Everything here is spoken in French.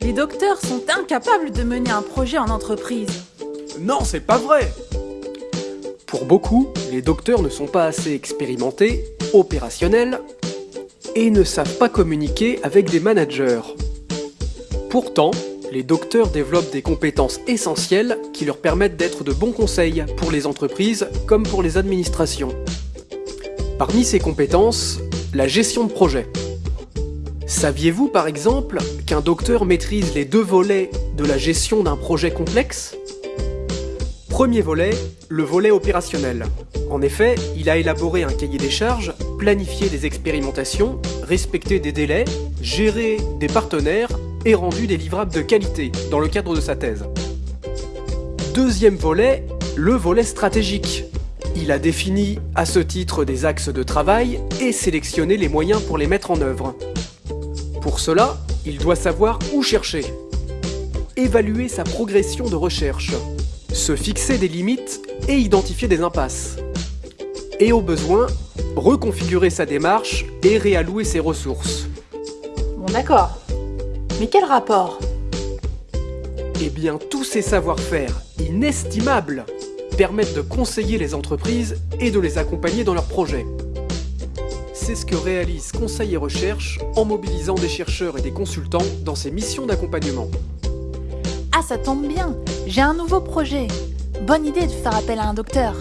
Les docteurs sont incapables de mener un projet en entreprise. Non, c'est pas vrai Pour beaucoup, les docteurs ne sont pas assez expérimentés, opérationnels, et ne savent pas communiquer avec des managers. Pourtant, les docteurs développent des compétences essentielles qui leur permettent d'être de bons conseils pour les entreprises comme pour les administrations. Parmi ces compétences, la gestion de projet. Saviez-vous par exemple qu'un docteur maîtrise les deux volets de la gestion d'un projet complexe? Premier volet, le volet opérationnel. En effet, il a élaboré un cahier des charges, planifié des expérimentations, respecté des délais, géré des partenaires et rendu des livrables de qualité dans le cadre de sa thèse. Deuxième volet, le volet stratégique. Il a défini à ce titre des axes de travail et sélectionné les moyens pour les mettre en œuvre. Pour cela, il doit savoir où chercher, évaluer sa progression de recherche, se fixer des limites et identifier des impasses. Et au besoin, reconfigurer sa démarche et réallouer ses ressources. Bon d'accord. Mais quel rapport? Eh bien, tous ces savoir-faire inestimables permettent de conseiller les entreprises et de les accompagner dans leurs projets. C'est ce que réalise Conseil et Recherche en mobilisant des chercheurs et des consultants dans ses missions d'accompagnement. Ah ça tombe bien, j'ai un nouveau projet. Bonne idée de faire appel à un docteur.